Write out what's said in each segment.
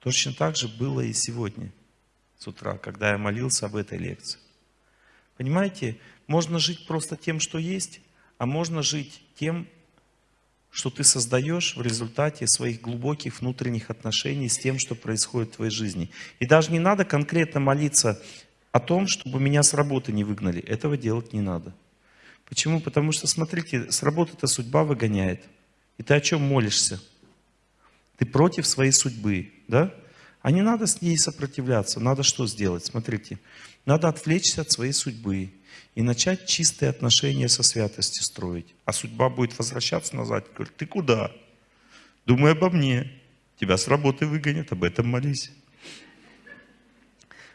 Точно так же было и сегодня, с утра, когда я молился об этой лекции. Понимаете, можно жить просто тем, что есть, а можно жить тем, что ты создаешь в результате своих глубоких внутренних отношений с тем, что происходит в твоей жизни. И даже не надо конкретно молиться о том, чтобы меня с работы не выгнали. Этого делать не надо. Почему? Потому что, смотрите, с работы-то судьба выгоняет. И ты о чем молишься? Ты против своей судьбы, да? А не надо с ней сопротивляться. Надо что сделать? Смотрите. Надо отвлечься от своей судьбы и начать чистые отношения со святостью строить. А судьба будет возвращаться назад и говорит, ты куда? Думай обо мне. Тебя с работы выгонят, об этом молись.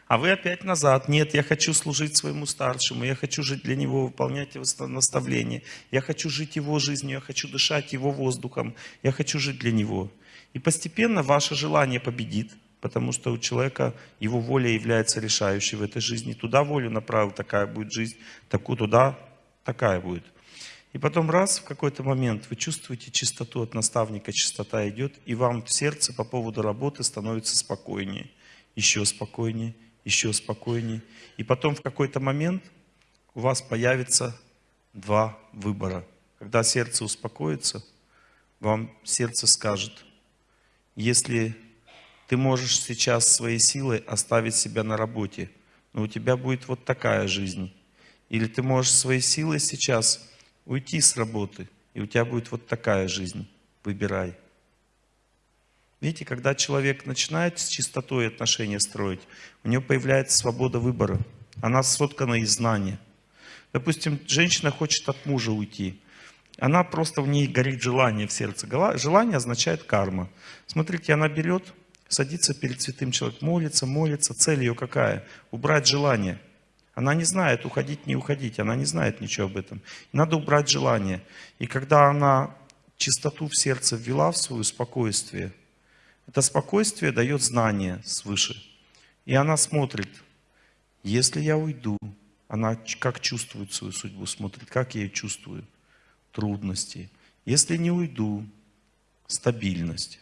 А вы опять назад. Нет, я хочу служить своему старшему, я хочу жить для него, выполнять его наставления. Я хочу жить его жизнью, я хочу дышать его воздухом, я хочу жить для него. И постепенно ваше желание победит, потому что у человека его воля является решающей в этой жизни. Туда волю направил, такая будет жизнь, такую туда, такая будет. И потом раз, в какой-то момент вы чувствуете чистоту от наставника, чистота идет, и вам в сердце по поводу работы становится спокойнее, еще спокойнее, еще спокойнее. И потом в какой-то момент у вас появится два выбора. Когда сердце успокоится, вам сердце скажет, если ты можешь сейчас своей силой оставить себя на работе, но у тебя будет вот такая жизнь. Или ты можешь своей силой сейчас уйти с работы, и у тебя будет вот такая жизнь. Выбирай. Видите, когда человек начинает с чистотой отношения строить, у него появляется свобода выбора. Она соткана из знания. Допустим, женщина хочет от мужа уйти. Она просто в ней горит желание в сердце. Желание означает карма. Смотрите, она берет, садится перед святым человеком, молится, молится. Цель ее какая? Убрать желание. Она не знает, уходить, не уходить. Она не знает ничего об этом. Надо убрать желание. И когда она чистоту в сердце ввела в свое спокойствие – это спокойствие дает знание свыше. И она смотрит, если я уйду, она как чувствует свою судьбу, смотрит, как я ее чувствую, трудности. Если не уйду, стабильность.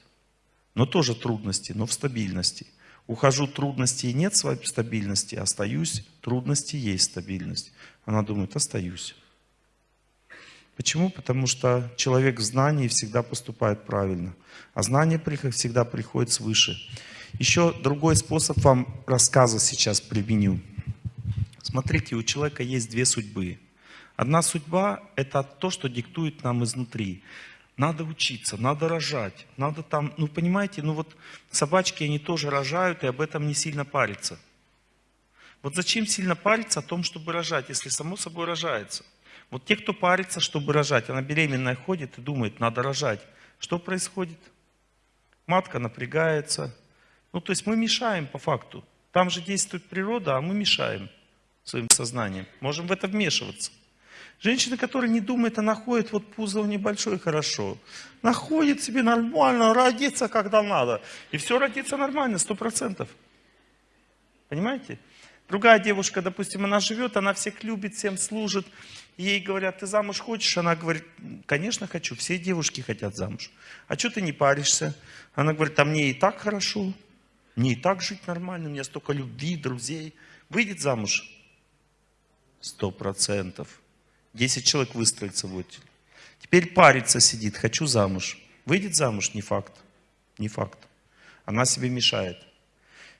Но тоже трудности, но в стабильности. Ухожу, трудностей нет стабильности, остаюсь, трудности есть стабильность. Она думает, остаюсь. Почему? Потому что человек в знании всегда поступает правильно. А знание всегда приходит свыше. Еще другой способ вам рассказа сейчас применю. Смотрите, у человека есть две судьбы. Одна судьба – это то, что диктует нам изнутри. Надо учиться, надо рожать, надо там, ну понимаете, ну вот собачки, они тоже рожают, и об этом не сильно париться. Вот зачем сильно париться о том, чтобы рожать, если само собой рожается? Вот те, кто парится, чтобы рожать, она беременная ходит и думает, надо рожать. Что происходит? Матка напрягается. Ну, то есть мы мешаем по факту. Там же действует природа, а мы мешаем своим сознанием. Можем в это вмешиваться. Женщина, которая не думает, она ходит, вот пузо небольшое, хорошо. Находит себе нормально, родится, когда надо. И все родится нормально, сто процентов. Понимаете? Другая девушка, допустим, она живет, она всех любит, всем служит. Ей говорят, ты замуж хочешь? Она говорит, конечно хочу, все девушки хотят замуж. А что ты не паришься? Она говорит, а мне и так хорошо, мне и так жить нормально, у меня столько любви, друзей. Выйдет замуж? Сто процентов. Десять человек выстроится в очередь. Теперь парится сидит, хочу замуж. Выйдет замуж? Не факт. Не факт. Она себе мешает.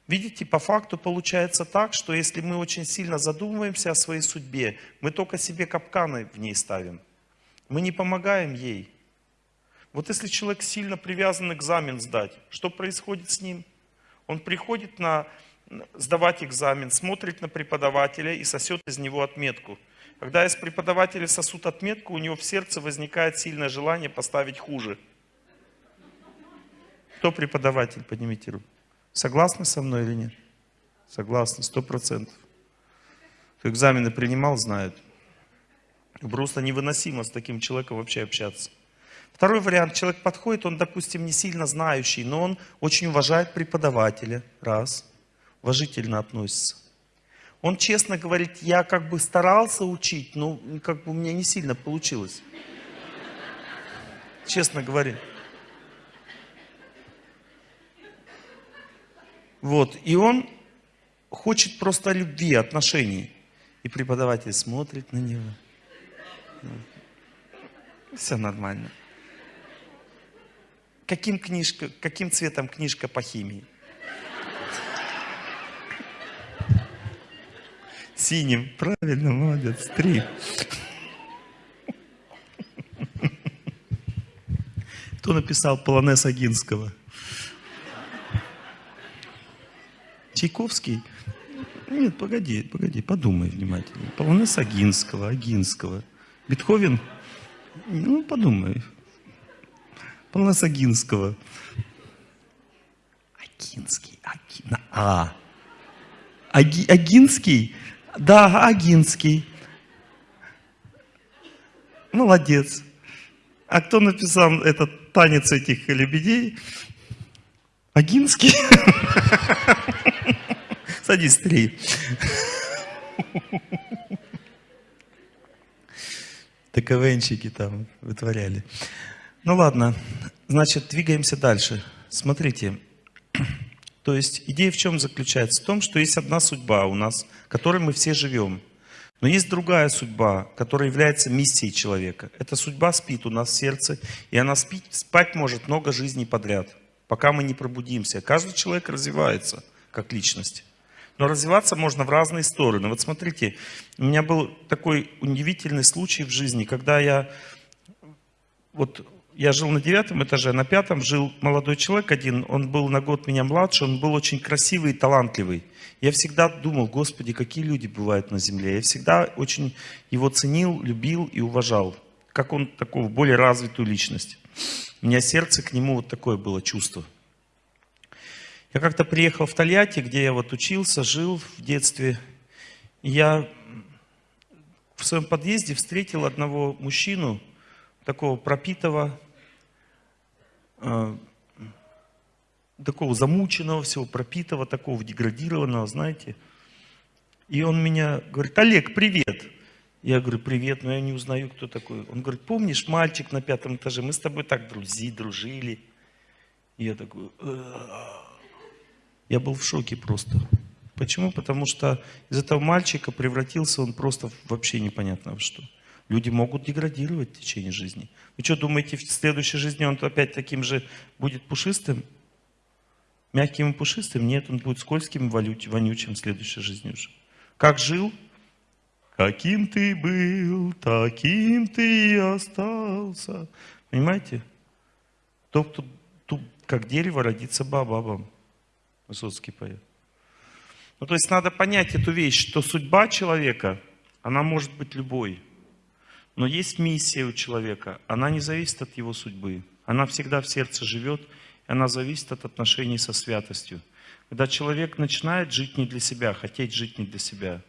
Видите, по факту получается так, что если мы очень сильно задумываемся о своей судьбе, мы только себе капканы в ней ставим. Мы не помогаем ей. Вот если человек сильно привязан экзамен сдать, что происходит с ним? Он приходит на сдавать экзамен, смотрит на преподавателя и сосет из него отметку. Когда из преподавателя сосут отметку, у него в сердце возникает сильное желание поставить хуже. Кто преподаватель? Поднимите руку. Согласны со мной или нет? Согласны, сто процентов. Кто экзамены принимал, знает. Просто невыносимо с таким человеком вообще общаться. Второй вариант. Человек подходит, он, допустим, не сильно знающий, но он очень уважает преподавателя. Раз. Уважительно относится. Он честно говорит, я как бы старался учить, но как бы у меня не сильно получилось. Честно говоря. Вот. И он хочет просто любви, отношений. И преподаватель смотрит на него. Все нормально. Каким, книжка, каким цветом книжка по химии? Синим. Правильно, молодец. Три. Кто написал полонез Агинского? Чайковский? Нет, погоди, погоди, подумай внимательно. Полонез Агинского, Агинского. Бетховен? Ну, подумай. Полонез Агинского. Агинский, Аги, на А. Аги, Агинский? Да, Агинский. Молодец. А кто написал этот танец этих лебедей? Агинский? Садись, три. ТКВНщики там вытворяли. Ну ладно, значит, двигаемся дальше. Смотрите, то есть идея в чем заключается? В том, что есть одна судьба у нас, которой мы все живем. Но есть другая судьба, которая является миссией человека. Эта судьба спит у нас в сердце, и она спит, спать может много жизней подряд, пока мы не пробудимся. Каждый человек развивается как личность. Но развиваться можно в разные стороны. Вот смотрите, у меня был такой удивительный случай в жизни, когда я, вот я жил на девятом этаже, на пятом жил молодой человек один, он был на год меня младше, он был очень красивый и талантливый. Я всегда думал, Господи, какие люди бывают на земле. Я всегда очень его ценил, любил и уважал, как он такого более развитую личность. У меня сердце к нему вот такое было чувство. Я как-то приехал в Тольятти, где я вот учился, жил в детстве. я в своем подъезде встретил одного мужчину, такого пропитого, э, такого замученного всего, пропитого, такого деградированного, знаете. И он меня говорит, Олег, привет. Я говорю, привет, но я не узнаю, кто такой. Он говорит, помнишь, мальчик на пятом этаже, мы с тобой так друзи, дружили. Я такой, я был в шоке просто. Почему? Потому что из этого мальчика превратился он просто вообще непонятно в что. Люди могут деградировать в течение жизни. Вы что, думаете, в следующей жизни он опять таким же будет пушистым? Мягким и пушистым? Нет, он будет скользким вонючим в следующей жизни уже. Как жил? Каким ты был, таким ты и остался. Понимаете? Тот, кто, как дерево, родится бабабом. Высоцкий поет. Ну, то есть надо понять эту вещь, что судьба человека, она может быть любой. Но есть миссия у человека, она не зависит от его судьбы. Она всегда в сердце живет, и она зависит от отношений со святостью. Когда человек начинает жить не для себя, хотеть жить не для себя,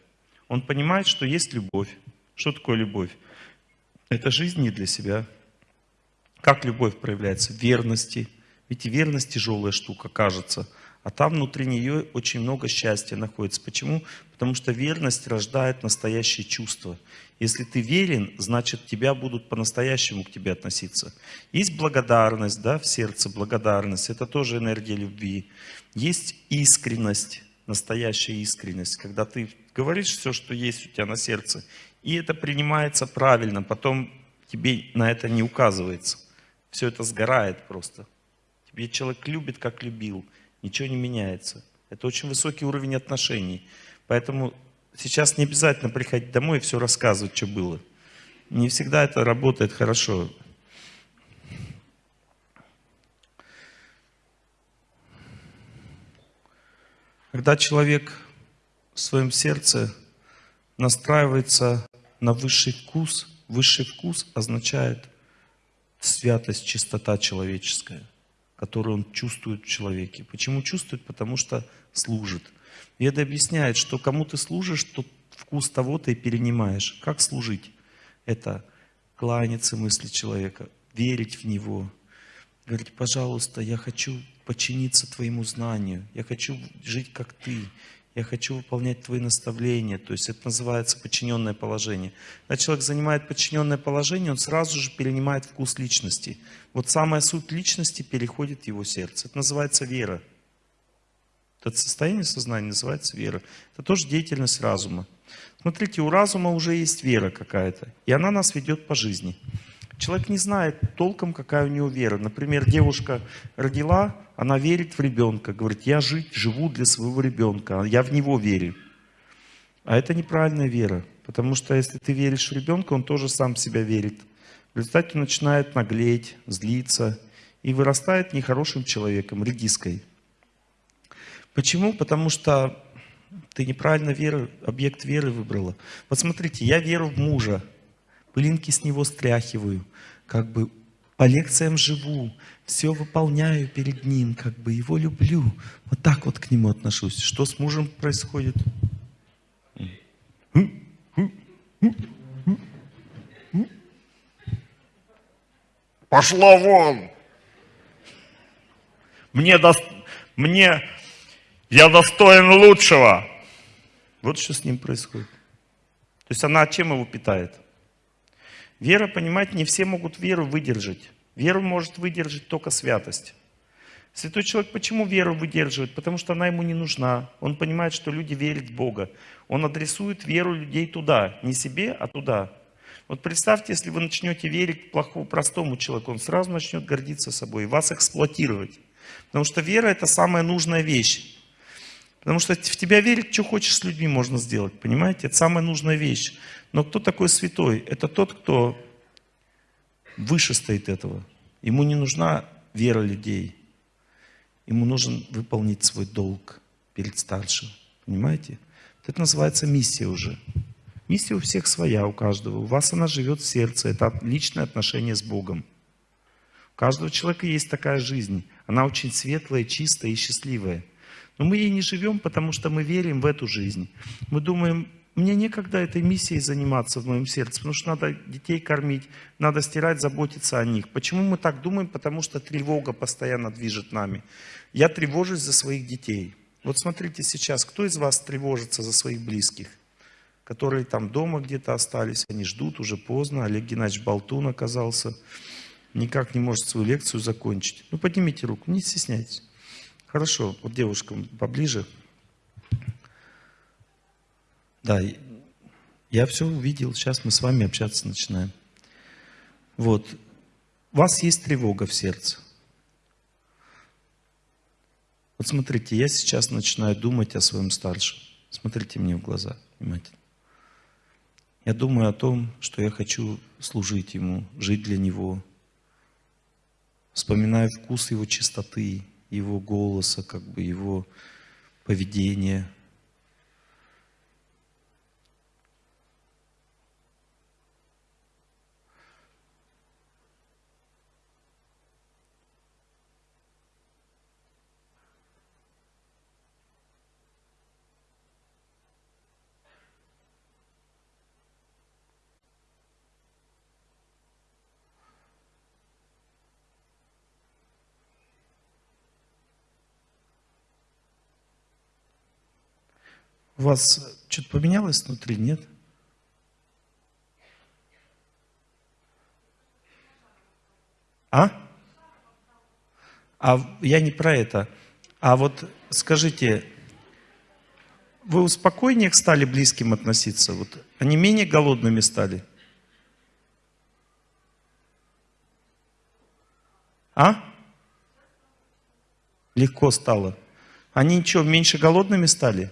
он понимает, что есть любовь. Что такое любовь? Это жизнь не для себя. Как любовь проявляется? Верности. Ведь верность тяжелая штука, кажется. А там внутри нее очень много счастья находится. Почему? Потому что верность рождает настоящее чувство. Если ты верен, значит тебя будут по-настоящему к тебе относиться. Есть благодарность да, в сердце, благодарность. Это тоже энергия любви. Есть искренность, настоящая искренность. Когда ты говоришь все, что есть у тебя на сердце, и это принимается правильно, потом тебе на это не указывается. Все это сгорает просто. Тебе человек любит, как любил ничего не меняется. Это очень высокий уровень отношений. Поэтому сейчас не обязательно приходить домой и все рассказывать, что было. Не всегда это работает хорошо. Когда человек в своем сердце настраивается на высший вкус, высший вкус означает святость, чистота человеческая – которую он чувствует в человеке. Почему чувствует? Потому что служит. И это объясняет, что кому ты служишь, то вкус того ты перенимаешь. Как служить? Это кланяться мысли человека, верить в него. Говорить, пожалуйста, я хочу подчиниться твоему знанию, я хочу жить как ты, я хочу выполнять твои наставления. То есть это называется подчиненное положение. Когда человек занимает подчиненное положение, он сразу же перенимает вкус личности. Вот самая суть личности переходит в его сердце. Это называется вера. Это состояние сознания называется вера. Это тоже деятельность разума. Смотрите, у разума уже есть вера какая-то, и она нас ведет по жизни. Человек не знает толком, какая у него вера. Например, девушка родила, она верит в ребенка, говорит, я жить, живу для своего ребенка, я в него верю. А это неправильная вера, потому что если ты веришь в ребенка, он тоже сам в себя верит. В результате он начинает наглеть, злиться и вырастает нехорошим человеком, редиской. Почему? Потому что ты неправильно веру, объект веры выбрала. Вот смотрите, я веру в мужа, пылинки с него стряхиваю, как бы по лекциям живу, все выполняю перед ним, как бы его люблю. Вот так вот к нему отношусь. Что с мужем происходит? Пошла вон! Мне, до... Мне я достоин лучшего. Вот что с ним происходит. То есть она чем его питает? Вера, понимаете, не все могут веру выдержать. Веру может выдержать только святость. Святой человек почему веру выдерживает? Потому что она ему не нужна. Он понимает, что люди верят в Бога. Он адресует веру людей туда. Не себе, а туда. Вот представьте, если вы начнете верить плохому, простому человеку, он сразу начнет гордиться собой и вас эксплуатировать. Потому что вера это самая нужная вещь. Потому что в тебя верить, что хочешь с людьми можно сделать, понимаете? Это самая нужная вещь. Но кто такой святой? Это тот, кто выше стоит этого. Ему не нужна вера людей. Ему нужен выполнить свой долг перед старшим. Понимаете? Это называется миссия уже. Миссия у всех своя, у каждого. У вас она живет в сердце. Это личное отношение с Богом. У каждого человека есть такая жизнь. Она очень светлая, чистая и счастливая. Но мы ей не живем, потому что мы верим в эту жизнь. Мы думаем, мне некогда этой миссией заниматься в моем сердце, потому что надо детей кормить, надо стирать, заботиться о них. Почему мы так думаем? Потому что тревога постоянно движет нами. Я тревожусь за своих детей. Вот смотрите сейчас, кто из вас тревожится за своих близких? Которые там дома где-то остались, они ждут, уже поздно. Олег Геннадьевич Болтун оказался, никак не может свою лекцию закончить. Ну поднимите руку, не стесняйтесь. Хорошо, вот девушкам поближе. Да, я все увидел, сейчас мы с вами общаться начинаем. Вот, у вас есть тревога в сердце. Вот смотрите, я сейчас начинаю думать о своем старшем. Смотрите мне в глаза внимательно. Я думаю о том, что я хочу служить ему, жить для него. Вспоминаю вкус его чистоты, его голоса, как бы его поведения. У вас что-то поменялось внутри, нет? А? А я не про это. А вот скажите, вы спокойнее стали близким относиться? Вот они менее голодными стали? А? Легко стало. Они что, меньше голодными стали?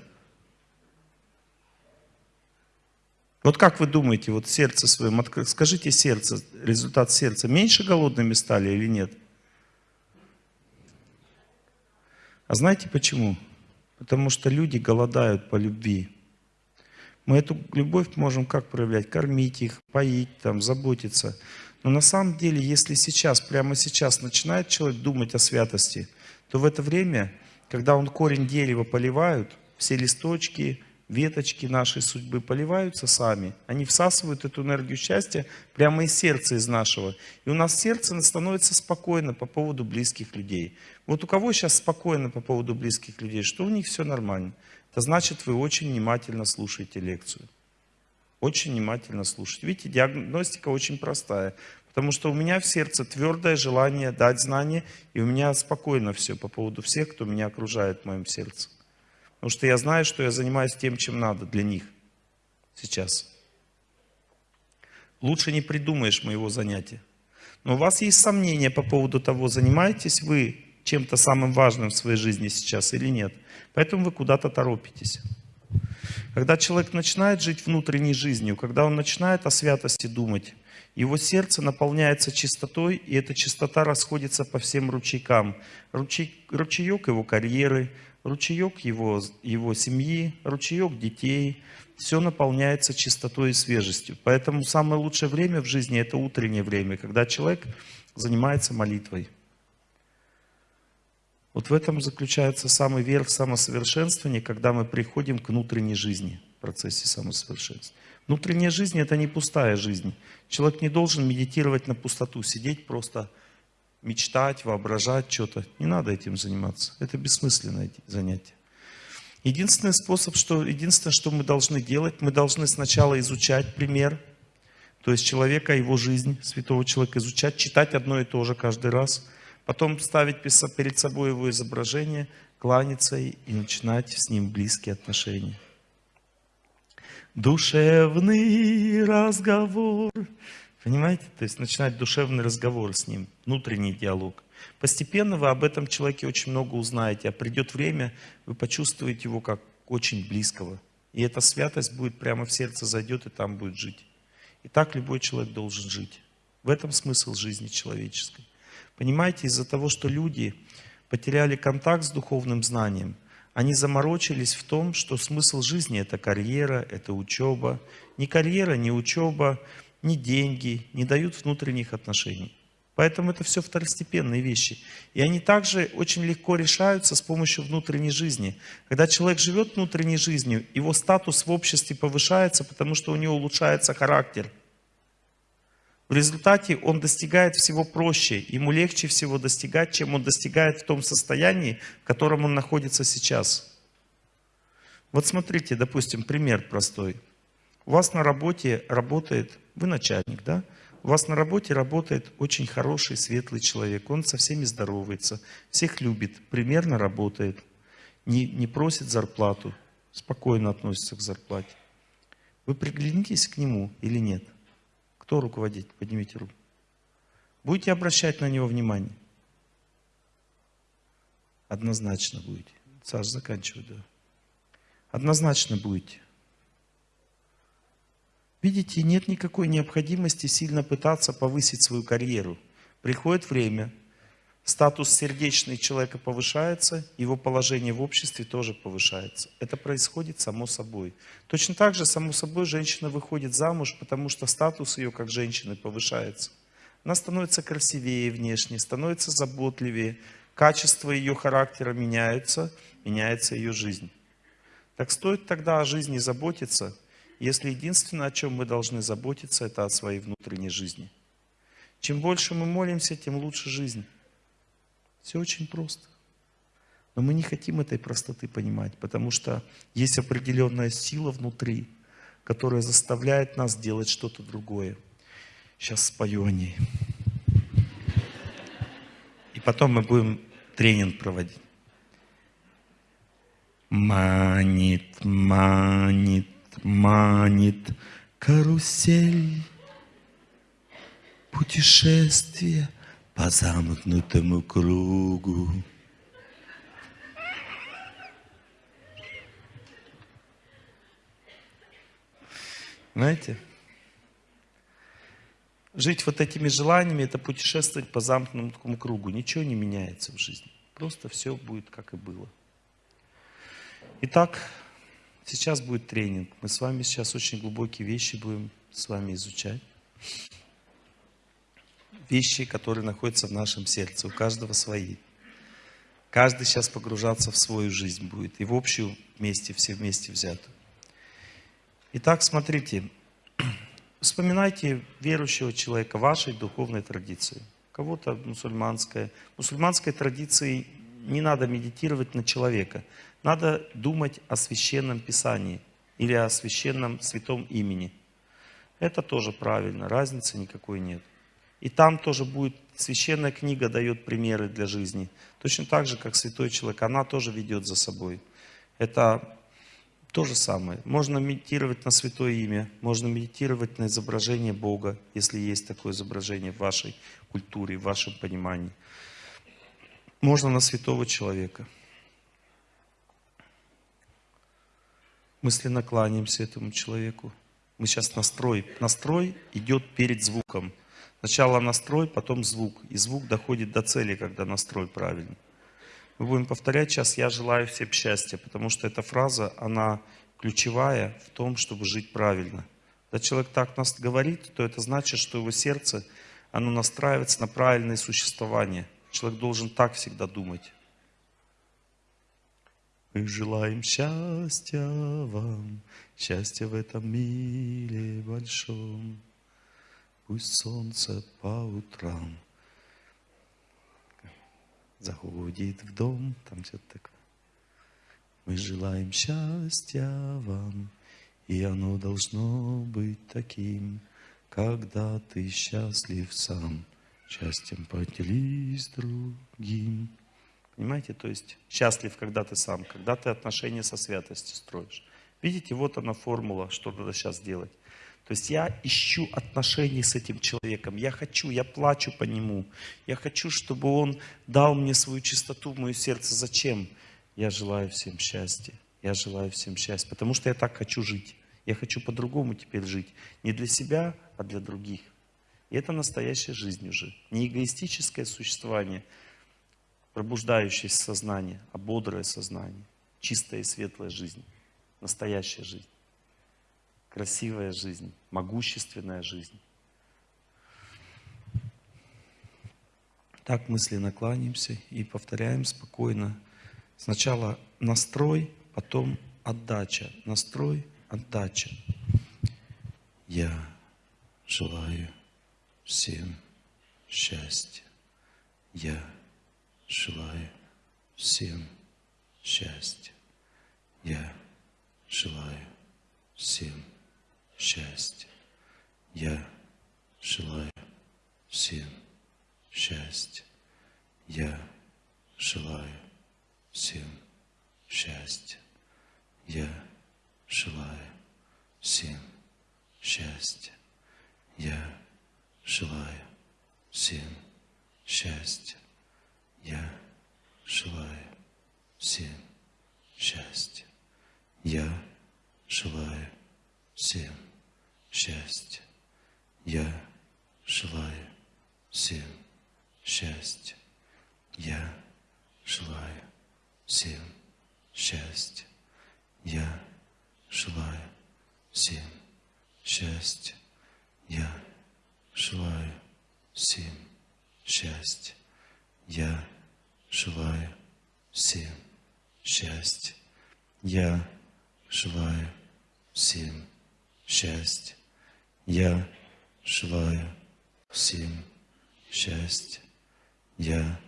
Вот как вы думаете, вот сердце своим, скажите сердце, результат сердца, меньше голодными стали или нет? А знаете почему? Потому что люди голодают по любви. Мы эту любовь можем как проявлять? Кормить их, поить, там, заботиться. Но на самом деле, если сейчас, прямо сейчас начинает человек думать о святости, то в это время, когда он корень дерева поливают, все листочки, веточки нашей судьбы поливаются сами. Они всасывают эту энергию счастья прямо из сердца из нашего. И у нас сердце становится спокойно по поводу близких людей. Вот у кого сейчас спокойно по поводу близких людей, что у них все нормально. Это значит, вы очень внимательно слушаете лекцию. Очень внимательно слушайте. Видите, диагностика очень простая. Потому что у меня в сердце твердое желание дать знания, и у меня спокойно все по поводу всех, кто меня окружает в моем сердце. Потому что я знаю, что я занимаюсь тем, чем надо для них сейчас. Лучше не придумаешь моего занятия. Но у вас есть сомнения по поводу того, занимаетесь вы чем-то самым важным в своей жизни сейчас или нет. Поэтому вы куда-то торопитесь. Когда человек начинает жить внутренней жизнью, когда он начинает о святости думать, его сердце наполняется чистотой, и эта чистота расходится по всем ручейкам. Ручей, ручеек его карьеры, ручеек его, его семьи, ручеек детей. Все наполняется чистотой и свежестью. Поэтому самое лучшее время в жизни – это утреннее время, когда человек занимается молитвой. Вот в этом заключается самый верх самосовершенствования, когда мы приходим к внутренней жизни в процессе самосовершенствования. Внутренняя жизнь – это не пустая жизнь. Человек не должен медитировать на пустоту, сидеть просто, мечтать, воображать что-то. Не надо этим заниматься. Это бессмысленное занятие. Единственный способ, что, единственное, что мы должны делать, мы должны сначала изучать пример, то есть человека, его жизнь, святого человека изучать, читать одно и то же каждый раз, потом ставить перед собой его изображение, кланяться и начинать с ним близкие отношения. Душевный разговор. Понимаете? То есть начинать душевный разговор с ним, внутренний диалог. Постепенно вы об этом человеке очень много узнаете, а придет время, вы почувствуете его как очень близкого. И эта святость будет прямо в сердце зайдет и там будет жить. И так любой человек должен жить. В этом смысл жизни человеческой. Понимаете, из-за того, что люди потеряли контакт с духовным знанием, они заморочились в том, что смысл жизни – это карьера, это учеба. Ни карьера, ни учеба, ни деньги не дают внутренних отношений. Поэтому это все второстепенные вещи. И они также очень легко решаются с помощью внутренней жизни. Когда человек живет внутренней жизнью, его статус в обществе повышается, потому что у него улучшается характер. В результате он достигает всего проще. Ему легче всего достигать, чем он достигает в том состоянии, в котором он находится сейчас. Вот смотрите, допустим, пример простой. У вас на работе работает, вы начальник, да? У вас на работе работает очень хороший, светлый человек. Он со всеми здоровается, всех любит, примерно работает, не, не просит зарплату, спокойно относится к зарплате. Вы приглянитесь к нему или нет? Кто руководитель? Поднимите руку. Будете обращать на него внимание? Однозначно будете. Саш, заканчивай, да. Однозначно будете. Видите, нет никакой необходимости сильно пытаться повысить свою карьеру. Приходит время, статус сердечный человека повышается, его положение в обществе тоже повышается. Это происходит само собой. Точно так же, само собой, женщина выходит замуж, потому что статус ее как женщины повышается. Она становится красивее внешне, становится заботливее, качество ее характера меняется, меняется ее жизнь. Так стоит тогда о жизни заботиться, если единственное, о чем мы должны заботиться, это о своей внутренней жизни. Чем больше мы молимся, тем лучше жизнь. Все очень просто. Но мы не хотим этой простоты понимать, потому что есть определенная сила внутри, которая заставляет нас делать что-то другое. Сейчас спою о ней. И потом мы будем тренинг проводить. Манит, манит, манит карусель. Путешествие по замкнутому кругу. Знаете? Жить вот этими желаниями, это путешествовать по замкнутому кругу. Ничего не меняется в жизни. Просто все будет, как и было. Итак, сейчас будет тренинг. Мы с вами сейчас очень глубокие вещи будем с вами изучать вещи, которые находятся в нашем сердце. У каждого свои. Каждый сейчас погружаться в свою жизнь будет. И в общую вместе, все вместе взятую. Итак, смотрите. Вспоминайте верующего человека вашей духовной традиции. Кого-то мусульманская. Мусульманской традиции не надо медитировать на человека. Надо думать о священном писании или о священном святом имени. Это тоже правильно, разницы никакой нет. И там тоже будет, священная книга дает примеры для жизни. Точно так же, как святой человек, она тоже ведет за собой. Это то же самое. Можно медитировать на святое имя, можно медитировать на изображение Бога, если есть такое изображение в вашей культуре, в вашем понимании. Можно на святого человека. Мысленно кланяемся этому человеку. Мы сейчас настрой. Настрой идет перед звуком. Сначала настрой, потом звук. И звук доходит до цели, когда настрой правильный. Мы будем повторять сейчас «Я желаю всем счастья», потому что эта фраза, она ключевая в том, чтобы жить правильно. Когда человек так нас говорит, то это значит, что его сердце, оно настраивается на правильное существование. Человек должен так всегда думать. Мы желаем счастья вам, счастья в этом мире большом. Пусть солнце по утрам заходит в дом, там все такое. Мы желаем счастья вам, и оно должно быть таким, когда ты счастлив сам, счастьем поделись другим. Понимаете, то есть счастлив, когда ты сам, когда ты отношения со святостью строишь. Видите, вот она формула, что надо сейчас делать. То есть я ищу отношений с этим человеком. Я хочу, я плачу по нему. Я хочу, чтобы он дал мне свою чистоту в мое сердце. Зачем? Я желаю всем счастья. Я желаю всем счастья. Потому что я так хочу жить. Я хочу по-другому теперь жить. Не для себя, а для других. И это настоящая жизнь уже. Не эгоистическое существование, пробуждающееся сознание, а бодрое сознание. Чистая и светлая жизнь. Настоящая жизнь красивая жизнь, могущественная жизнь. Так мысленно кланяемся и повторяем спокойно. Сначала настрой, потом отдача. Настрой, отдача. Я желаю всем счастья. Я желаю всем счастья. Я желаю всем счастья. Я желаю всем счастья. Я желаю всем счастья. Я желаю всем счастья. Я желаю всем счастья. Я желаю всем счастья. Я желаю всем счастья. Я желаю всем счастья. Я желаю всем счастья. Я желаю всем счастья. Я желаю всем счастья. Я желаю всем счастья. Я желаю всем счастья. Я желаю всем счастья. Я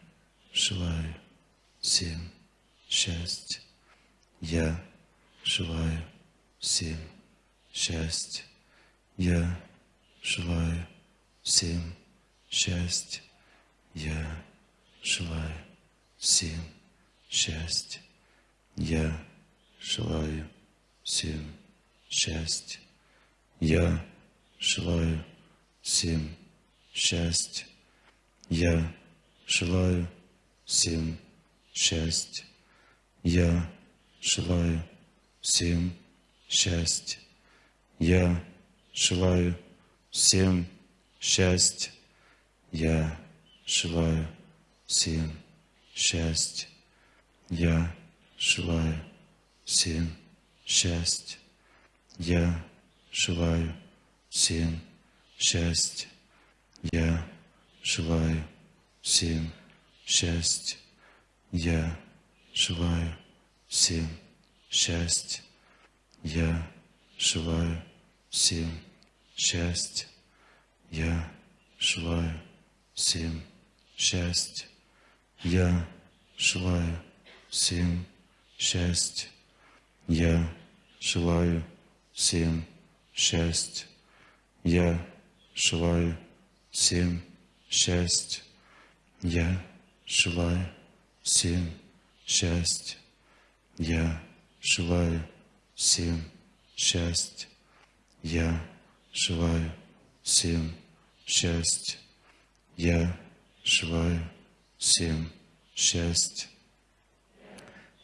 желаю всем счастья. Я желаю всем счастья. Я желаю всем счастья. Я желаю всем счастья. Я желаю всем счастья. Я желаю всем счастья. Я желаю всем счастья. Я желаю всем счастья. Я желаю всем счастья. Я желаю всем счастья. Я желаю всем счастья. Я желаю всем счастья. Я желаю всем счастья. Я желаю всем счастья. Я желаю всем счастья. Я желаю всем счастья. Я желаю всем счастья. Я желаю всем счастья. Я желаю всем счастья. Я желаю всем счастья. Я желаю всем счастья. Я желаю всем счастья. Я желаю всем счастья.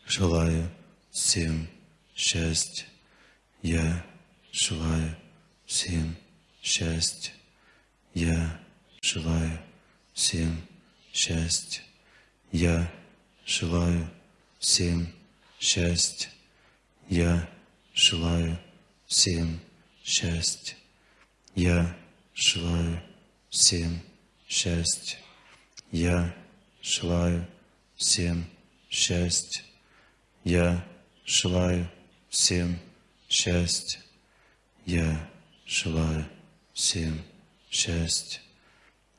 Желаю всем счастья. Я желаю всем счастья. Я желаю всем счастья. Я желаю всем счастья. Я желаю всем счастья. Я желаю всем счастья. Я желаю всем счастья. Я желаю всем счастья. Я желаю всем счастья.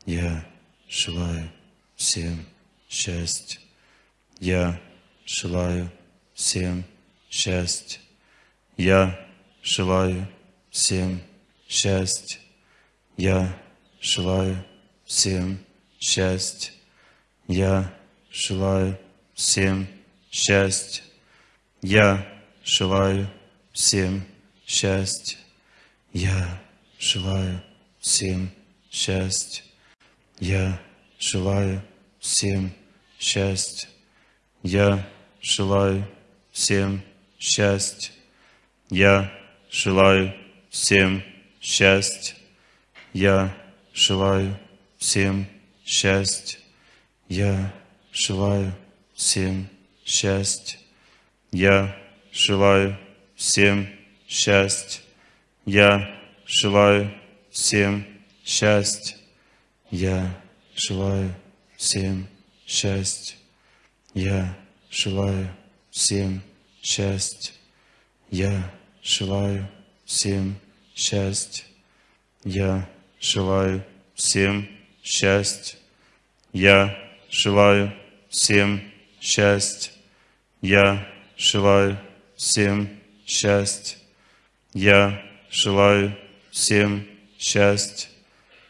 Я желаю всем счастья. Я желаю всем счастья. Я желаю всем счастья. Я желаю всем счастья. Я желаю всем счастья. Я желаю всем счастья. Я желаю всем счастья. Я желаю всем счастья. Я желаю всем счастья. Я желаю всем счастья. Я желаю всем счастья. Я желаю всем счастья. Я желаю всем счастья. Я желаю всем счастья. Я желаю всем счастья. Я желаю всем счастья. Я желаю всем счастья. Я желаю всем счастья. Я желаю всем счастья. Я желаю всем счастья. Я желаю всем счастья.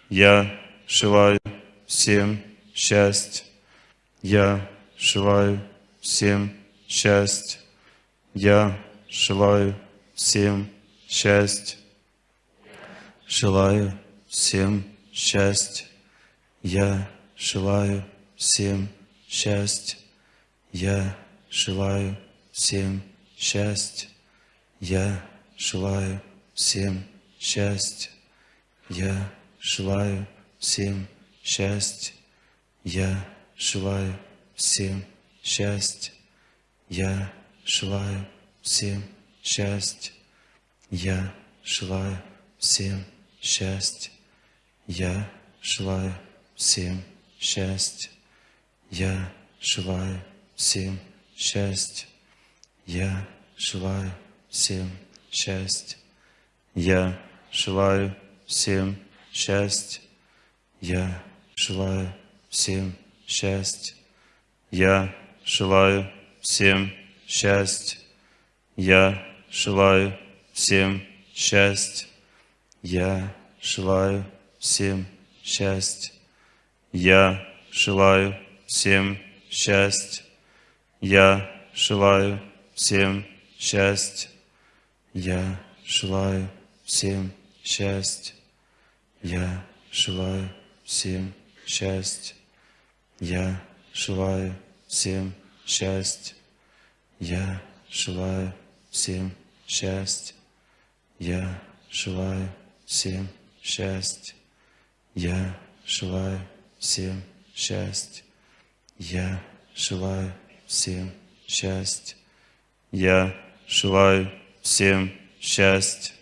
Я желаю всем счастья. Я желаю всем счастья. Я желаю всем счастья. Желаю всем счастья. Я желаю всем счастья. Я желаю всем счастья. Я желаю всем счастья. Я желаю всем счастья. Я желаю всем счастья. Я желаю всем счастья. Я желаю всем счастья. Я желаю всем счастья. Я желаю всем счастья. Я желаю всем счастья. Я желаю всем счастья. Я желаю всем счастья. Я желаю всем счастья. Я желаю всем счастья. Я желаю всем счастья. Я желаю всем счастья. Я желаю всем счастья. Я желаю всем счастья. Я желаю всем счастья. Я желаю всем счастья. Я желаю всем счастья. Я желаю всем счастья. Я желаю всем счастья. Я желаю всем счастья. Я желаю всем счастья.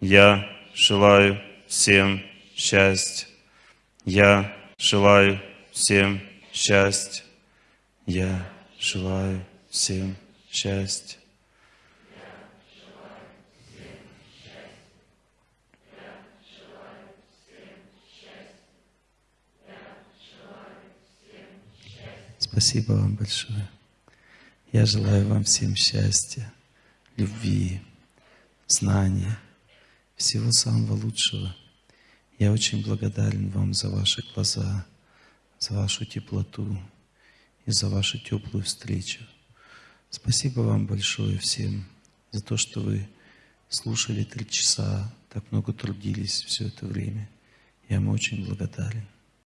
Я желаю всем счастья. Я желаю всем счастья. Я желаю всем счастья. Спасибо вам большое. Я желаю вам всем счастья, любви, знания, всего самого лучшего. Я очень благодарен вам за ваши глаза, за вашу теплоту и за вашу теплую встречу. Спасибо вам большое всем за то, что вы слушали три часа, так много трудились все это время. Я вам очень благодарен.